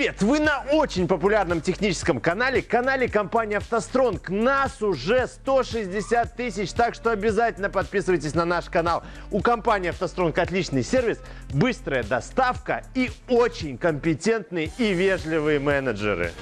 Привет! Вы на очень популярном техническом канале, канале компании «АвтоСтронг». Нас уже 160 тысяч, так что обязательно подписывайтесь на наш канал. У компании «АвтоСтронг» отличный сервис, быстрая доставка и очень компетентные и вежливые менеджеры.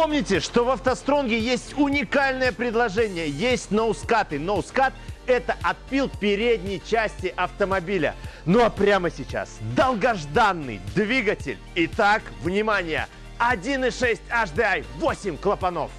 Помните, что в автостронге есть уникальное предложение. Есть ноускаты. Ноускат – это отпил передней части автомобиля. Ну а прямо сейчас долгожданный двигатель. Итак, внимание! 1.6 HDI, 8 клапанов.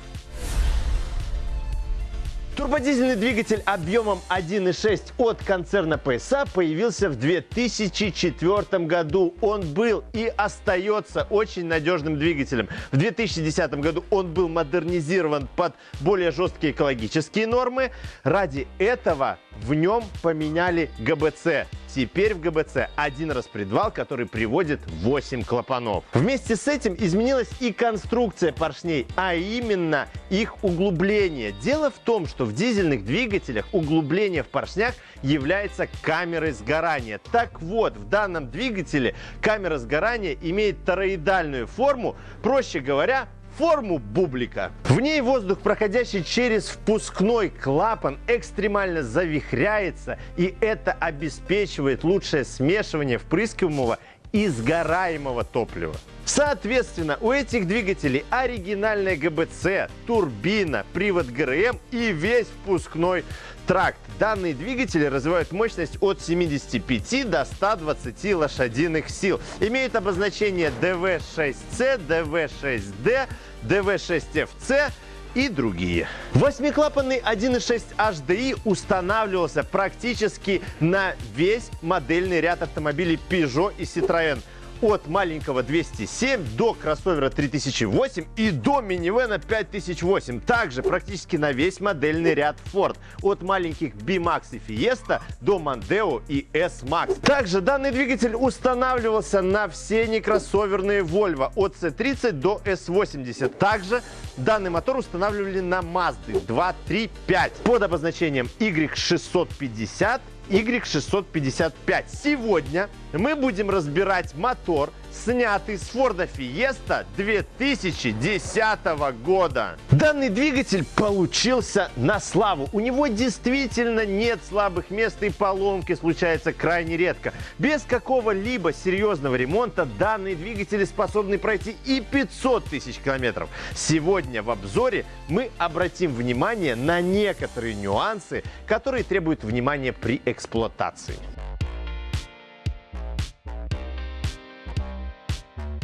Турбодизельный двигатель объемом 1.6 от концерна PSA появился в 2004 году. Он был и остается очень надежным двигателем. В 2010 году он был модернизирован под более жесткие экологические нормы. Ради этого в нем поменяли ГБЦ. Теперь в ГБЦ один распредвал, который приводит 8 клапанов. Вместе с этим изменилась и конструкция поршней, а именно их углубление. Дело в том, что в дизельных двигателях углубление в поршнях является камерой сгорания. Так вот, в данном двигателе камера сгорания имеет тороидальную форму, проще говоря, форму бублика. В ней воздух, проходящий через впускной клапан, экстремально завихряется, и это обеспечивает лучшее смешивание впрыскиваемого и сгораемого топлива. Соответственно, у этих двигателей оригинальная ГБЦ, турбина, привод ГРМ и весь впускной тракт. Данные двигатели развивают мощность от 75 до 120 лошадиных сил. Имеют обозначение DV6C, DV6D, DV6FC и другие. Восьмиклапанный 1.6 HDI устанавливался практически на весь модельный ряд автомобилей Peugeot и Citroën от маленького 207 до кроссовера 3008 и до минивэна 5008. Также практически на весь модельный ряд Ford. От маленьких B-Max и Fiesta до Mondeo и S-Max. Также данный двигатель устанавливался на все некроссоверные Volvo от C30 до S80. Также данный мотор устанавливали на Mazda 2, 3, 5 под обозначением Y650 Y655. Сегодня мы будем разбирать мотор, снятый с Ford Fiesta 2010 года. Данный двигатель получился на славу. У него действительно нет слабых мест и поломки случаются крайне редко. Без какого-либо серьезного ремонта данные двигатели способны пройти и 500 тысяч километров. Сегодня в обзоре мы обратим внимание на некоторые нюансы, которые требуют внимания при эксплуатации.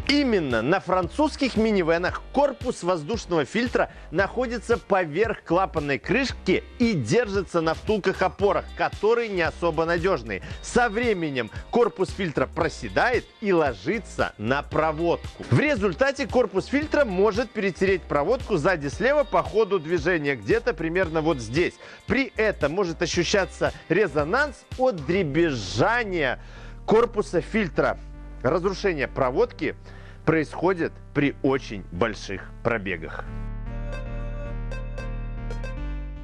Именно на французских минивенах корпус воздушного фильтра находится поверх клапанной крышки и держится на втулках-опорах, которые не особо надежные. Со временем корпус фильтра проседает и ложится на проводку. В результате корпус фильтра может перетереть проводку сзади слева по ходу движения, где-то примерно вот здесь. При этом может ощущаться резонанс от дребезжания корпуса фильтра. Разрушение проводки происходит при очень больших пробегах.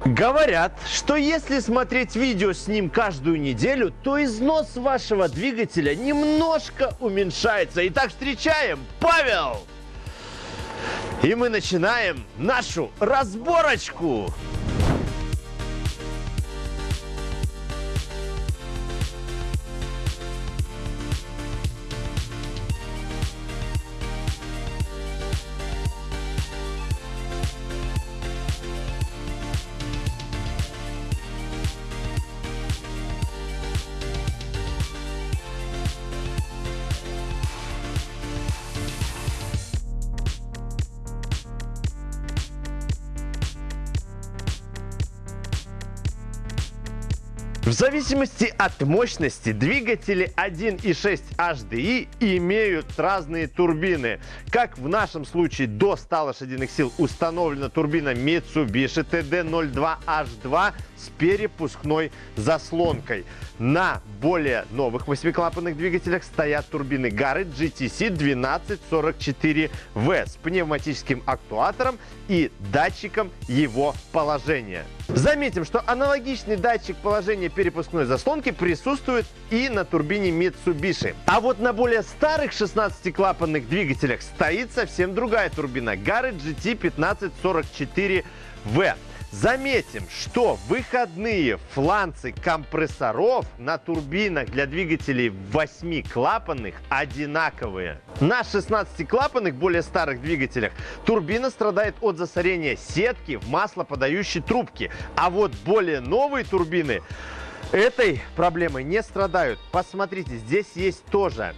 Говорят, что если смотреть видео с ним каждую неделю, то износ вашего двигателя немножко уменьшается. Итак, встречаем Павел! И мы начинаем нашу разборочку. В зависимости от мощности двигатели 1.6 HDI имеют разные турбины. Как в нашем случае до 100 лошадиных сил установлена турбина Mitsubishi TD02H2 с перепускной заслонкой. На более новых восьмиклапанных двигателях стоят турбины Garrett GTC 1244V с пневматическим актуатором и датчиком его положения. Заметим, что аналогичный датчик положения перепускной заслонки присутствует и на турбине Mitsubishi. А вот на более старых 16-клапанных двигателях стоит совсем другая турбина Garrett GT 1544V. Заметим, что выходные фланцы компрессоров на турбинах для двигателей 8-клапанных одинаковые. На 16-клапанных, более старых двигателях, турбина страдает от засорения сетки в маслоподающей трубке. А вот более новые турбины этой проблемой не страдают. Посмотрите, здесь есть тоже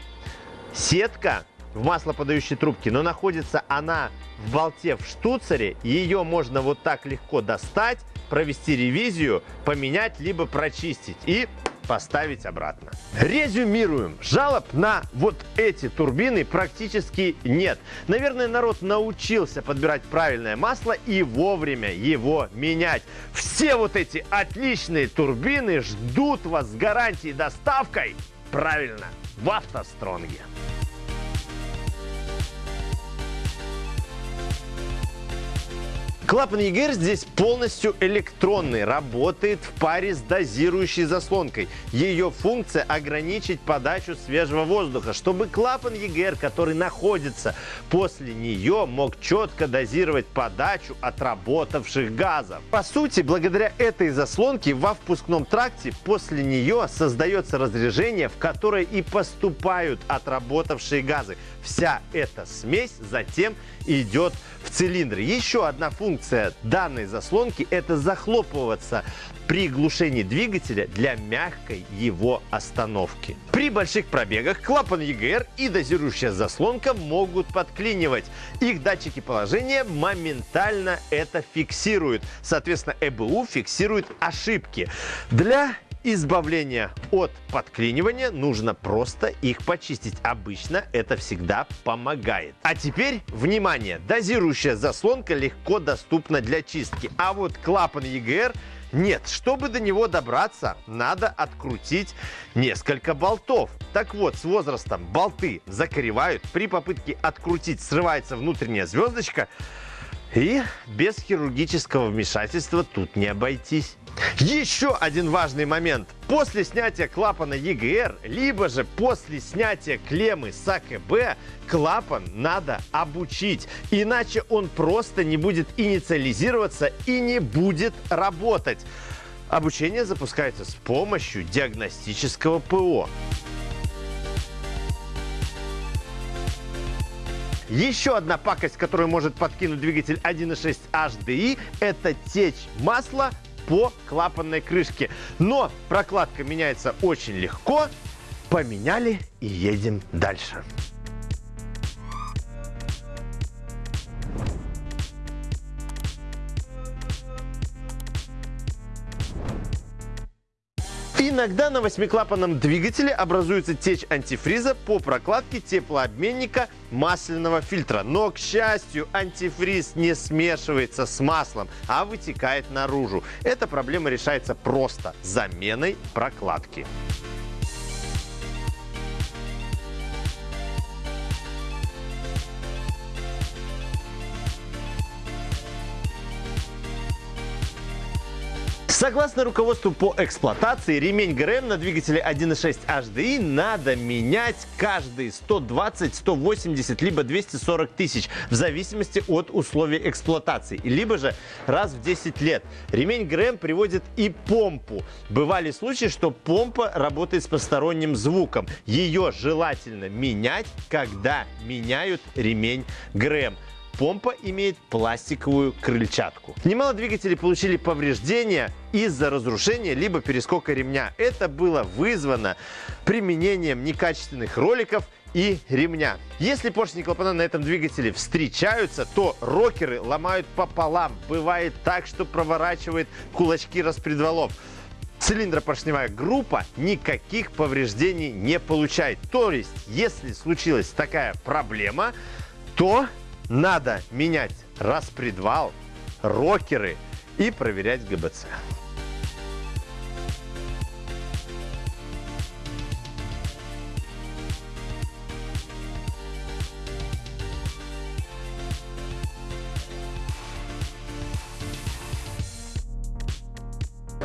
сетка в маслоподающей трубке, но находится она в болте в штуцере. Ее можно вот так легко достать, провести ревизию, поменять, либо прочистить и поставить обратно. Резюмируем. Жалоб на вот эти турбины практически нет. Наверное, народ научился подбирать правильное масло и вовремя его менять. Все вот эти отличные турбины ждут вас с гарантией доставкой. Правильно, в автостронге. Клапан EGR здесь полностью электронный, работает в паре с дозирующей заслонкой. Ее функция ограничить подачу свежего воздуха, чтобы клапан EGR, который находится после нее, мог четко дозировать подачу отработавших газов. По сути, благодаря этой заслонке во впускном тракте после нее создается разрежение, в которое и поступают отработавшие газы. Вся эта смесь затем идет в цилиндр. Еще одна функция данной заслонки – это захлопываться при глушении двигателя для мягкой его остановки. При больших пробегах клапан EGR и дозирующая заслонка могут подклинивать. Их датчики положения моментально это фиксируют. Соответственно, ЭБУ фиксирует ошибки. Для избавления от подклинивания нужно просто их почистить. Обычно это всегда помогает. А теперь, внимание, дозирующая заслонка легко доступна для чистки. А вот клапан EGR нет, чтобы до него добраться, надо открутить несколько болтов. Так вот, с возрастом болты закоревают. При попытке открутить срывается внутренняя звездочка. И без хирургического вмешательства тут не обойтись. Еще один важный момент. После снятия клапана EGR, либо же после снятия клеммы с АКБ, клапан надо обучить. Иначе он просто не будет инициализироваться и не будет работать. Обучение запускается с помощью диагностического ПО. Еще одна пакость, которую может подкинуть двигатель 1.6 HDI, это течь масла по клапанной крышке. Но прокладка меняется очень легко. Поменяли и едем дальше. Иногда на восьмиклапанном двигателе образуется течь антифриза по прокладке теплообменника масляного фильтра. Но, к счастью, антифриз не смешивается с маслом, а вытекает наружу. Эта проблема решается просто заменой прокладки. Согласно руководству по эксплуатации, ремень ГРМ на двигателе 1.6 HDI надо менять каждые 120, 180, либо 240 тысяч, в зависимости от условий эксплуатации, либо же раз в 10 лет. Ремень ГРМ приводит и помпу. Бывали случаи, что помпа работает с посторонним звуком. Ее желательно менять, когда меняют ремень ГРМ. Помпа имеет пластиковую крыльчатку. Немало двигателей получили повреждения из-за разрушения либо перескока ремня. Это было вызвано применением некачественных роликов и ремня. Если поршни клапана на этом двигателе встречаются, то рокеры ломают пополам. Бывает так, что проворачивает кулачки распредвалов. цилиндропоршневая группа никаких повреждений не получает. То есть, если случилась такая проблема, то надо менять распредвал, рокеры и проверять ГБЦ.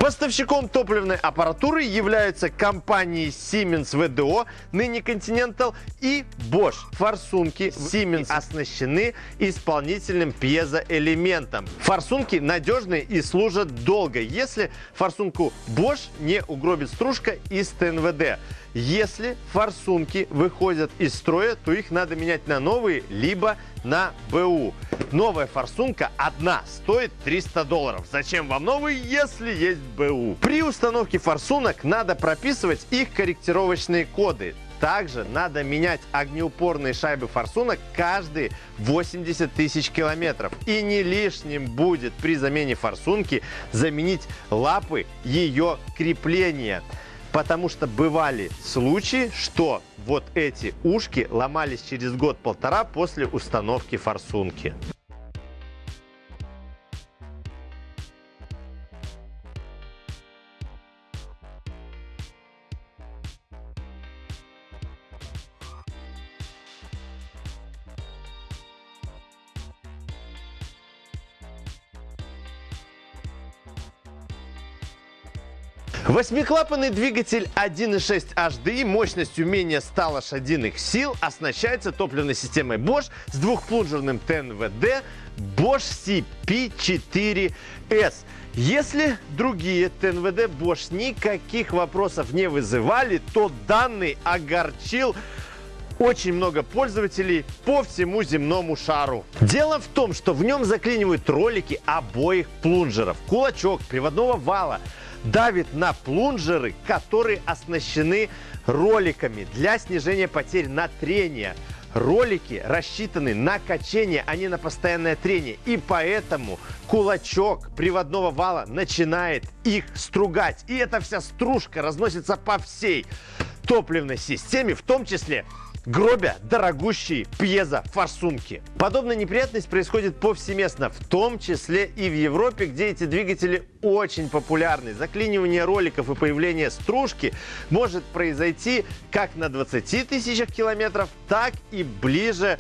Поставщиком топливной аппаратуры являются компании Siemens VDO, ныне Continental и Bosch. Форсунки Siemens оснащены исполнительным пьезоэлементом. Форсунки надежные и служат долго, если форсунку Bosch не угробит стружка из ТНВД. Если форсунки выходят из строя, то их надо менять на новые, либо на БУ. Новая форсунка одна стоит 300 долларов. Зачем вам новый, если есть БУ? При установке форсунок надо прописывать их корректировочные коды. Также надо менять огнеупорные шайбы форсунок каждые 80 тысяч километров. И не лишним будет при замене форсунки заменить лапы ее крепления. Потому что бывали случаи, что вот эти ушки ломались через год-полтора после установки форсунки. Восьмиклапанный двигатель 1.6 HDI мощностью менее 100 лошадиных сил оснащается топливной системой Bosch с двухплунжерным ТНВД Bosch CP4S. Если другие ТНВД Bosch никаких вопросов не вызывали, то данный огорчил очень много пользователей по всему земному шару. Дело в том, что в нем заклинивают ролики обоих плунжеров, кулачок, приводного вала, давит на плунжеры, которые оснащены роликами для снижения потерь на трение. Ролики рассчитаны на качение, а не на постоянное трение. И поэтому кулачок приводного вала начинает их стругать. И эта вся стружка разносится по всей топливной системе, в том числе гробя дорогущие пьезофорсунки. Подобная неприятность происходит повсеместно, в том числе и в Европе, где эти двигатели очень популярны. Заклинивание роликов и появление стружки может произойти как на 20 тысячах километров, так и ближе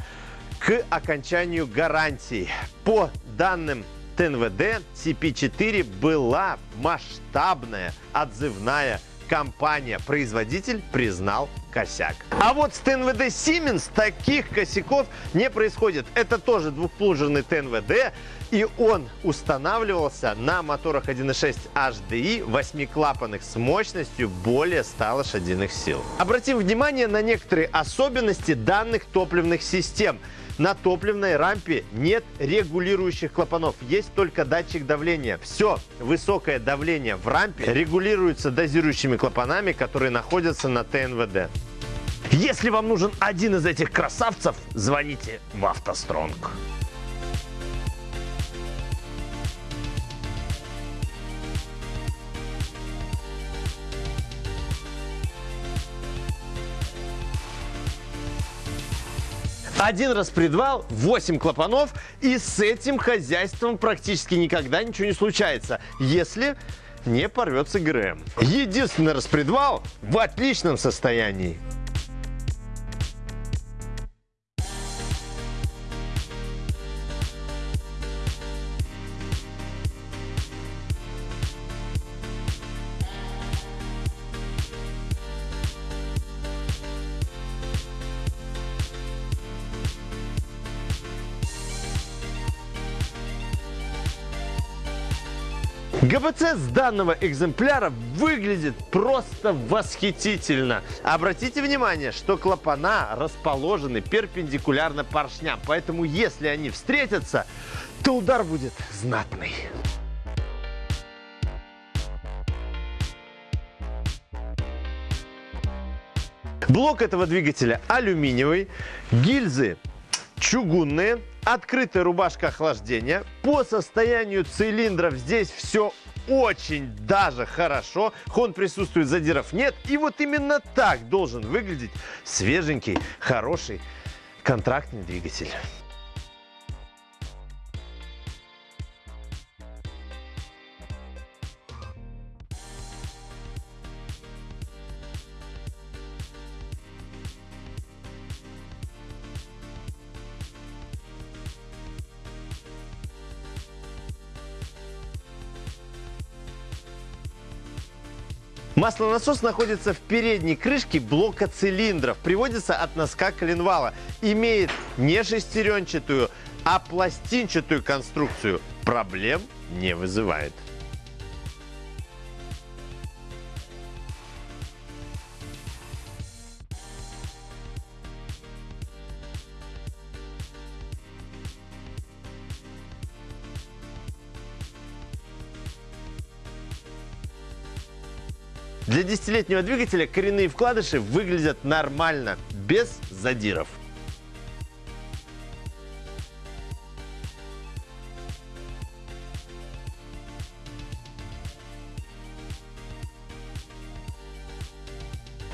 к окончанию гарантии. По данным ТНВД, CP4 была масштабная отзывная компания, производитель признал косяк. А вот с ТНВД Siemens таких косяков не происходит. Это тоже двухплунжерный ТНВД, и он устанавливался на моторах 1.6 HDI восьмиклапанных с мощностью более 100 лошадиных сил. Обратим внимание на некоторые особенности данных топливных систем – на топливной рампе нет регулирующих клапанов, есть только датчик давления. Все, высокое давление в рампе регулируется дозирующими клапанами, которые находятся на ТНВД. Если вам нужен один из этих красавцев, звоните в автостронг. Один распредвал, 8 клапанов, и с этим хозяйством практически никогда ничего не случается, если не порвется ГРМ. Единственный распредвал в отличном состоянии. ГБЦ с данного экземпляра выглядит просто восхитительно. Обратите внимание, что клапана расположены перпендикулярно поршням, поэтому если они встретятся, то удар будет знатный. Блок этого двигателя алюминиевый, гильзы чугунные, открытая рубашка охлаждения. По состоянию цилиндров здесь все очень даже хорошо. Хон присутствует, задиров нет. И вот именно так должен выглядеть свеженький, хороший контрактный двигатель. Маслонасос находится в передней крышке блока цилиндров. Приводится от носка коленвала. Имеет не шестеренчатую, а пластинчатую конструкцию. Проблем не вызывает. Для десятилетнего двигателя коренные вкладыши выглядят нормально, без задиров.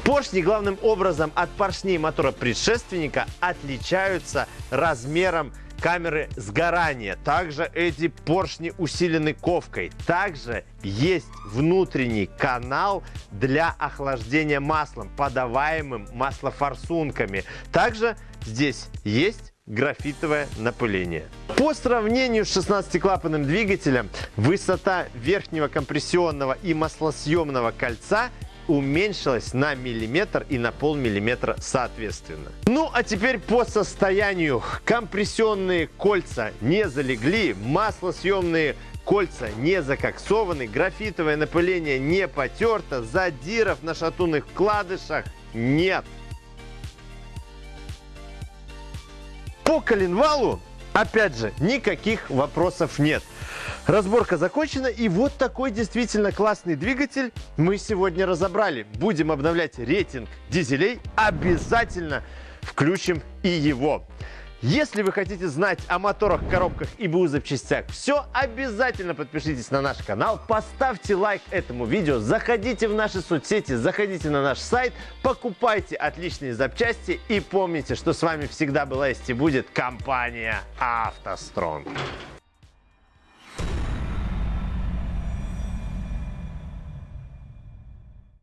Поршни главным образом от поршней мотора предшественника отличаются размером камеры сгорания. Также эти поршни усилены ковкой. Также есть внутренний канал для охлаждения маслом, подаваемым маслофорсунками. Также здесь есть графитовое напыление. По сравнению с 16-клапанным двигателем, высота верхнего компрессионного и маслосъемного кольца уменьшилась на миллиметр и на полмиллиметра соответственно. Ну а теперь по состоянию. Компрессионные кольца не залегли, маслосъемные кольца не закоксованы, графитовое напыление не потерто, задиров на шатунных вкладышах нет. По коленвалу, опять же, никаких вопросов нет. Разборка закончена, и вот такой действительно классный двигатель мы сегодня разобрали. Будем обновлять рейтинг дизелей, обязательно включим и его. Если вы хотите знать о моторах, коробках и БУ запчастях все, обязательно подпишитесь на наш канал, поставьте лайк этому видео, заходите в наши соцсети, заходите на наш сайт, покупайте отличные запчасти и помните, что с вами всегда была есть и будет компания «АвтоСтронг».